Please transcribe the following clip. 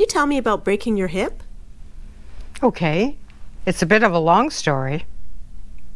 can you tell me about breaking your hip? Okay. It's a bit of a long story.